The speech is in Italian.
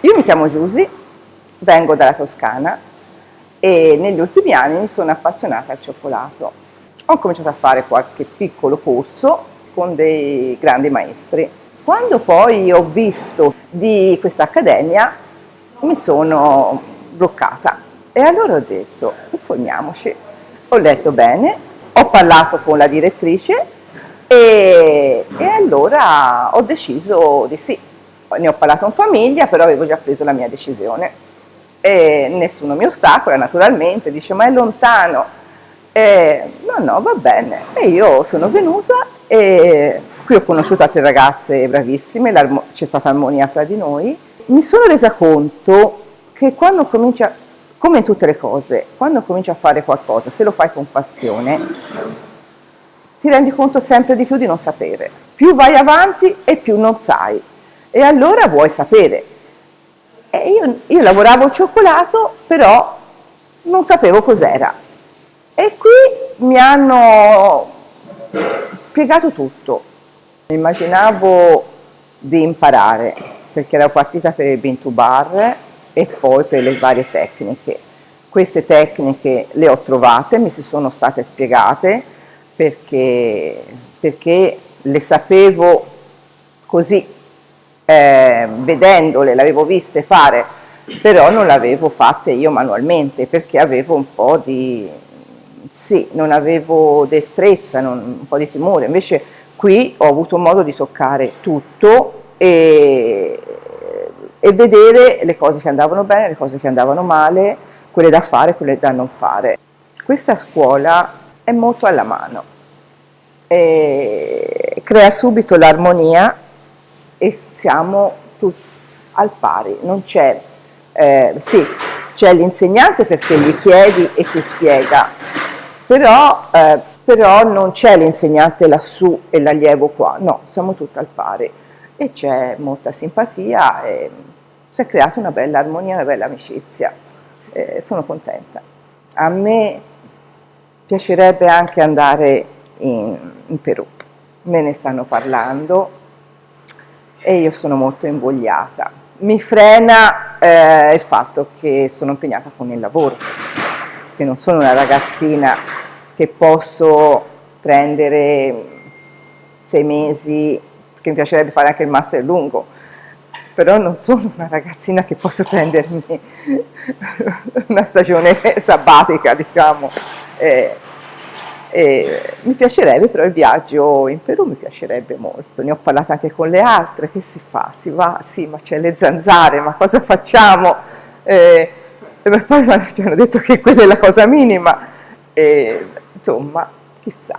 Io mi chiamo Giusy, vengo dalla Toscana e negli ultimi anni mi sono appassionata al cioccolato. Ho cominciato a fare qualche piccolo corso con dei grandi maestri. Quando poi ho visto di questa accademia mi sono bloccata e allora ho detto informiamoci. Ho letto bene, ho parlato con la direttrice e, e allora ho deciso di sì ne ho parlato in famiglia, però avevo già preso la mia decisione. E nessuno mi ostacola, naturalmente, dice ma è lontano. E, no, no, va bene. E io sono venuta e qui ho conosciuto altre ragazze bravissime, c'è stata armonia fra di noi. Mi sono resa conto che quando comincia, come in tutte le cose, quando cominci a fare qualcosa, se lo fai con passione, ti rendi conto sempre di più di non sapere. Più vai avanti e più non sai e allora vuoi sapere. Io, io lavoravo cioccolato, però non sapevo cos'era. E qui mi hanno spiegato tutto. Immaginavo di imparare, perché ero partita per il bean to bar e poi per le varie tecniche. Queste tecniche le ho trovate, mi si sono state spiegate perché, perché le sapevo così eh, vedendole, le avevo viste fare, però non le avevo fatte io manualmente perché avevo un po' di, sì, non avevo destrezza, non, un po' di timore, invece qui ho avuto modo di toccare tutto e, e vedere le cose che andavano bene, le cose che andavano male, quelle da fare, quelle da non fare. Questa scuola è molto alla mano, e crea subito l'armonia e siamo tutti al pari, non c'è, eh, sì, c'è l'insegnante perché gli chiedi e ti spiega, però, eh, però non c'è l'insegnante lassù e l'allievo qua, no, siamo tutti al pari e c'è molta simpatia e si è creata una bella armonia, una bella amicizia, eh, sono contenta. A me piacerebbe anche andare in, in Perù, me ne stanno parlando, e io sono molto invogliata. Mi frena eh, il fatto che sono impegnata con il lavoro, che non sono una ragazzina che posso prendere sei mesi, che mi piacerebbe fare anche il master lungo, però non sono una ragazzina che posso prendermi una stagione sabbatica, diciamo. Eh, mi piacerebbe però il viaggio in Perù, mi piacerebbe molto, ne ho parlato anche con le altre, che si fa? Si va? Sì, ma c'è le zanzare, ma cosa facciamo? Eh, e poi ci hanno detto che quella è la cosa minima, e, insomma, chissà.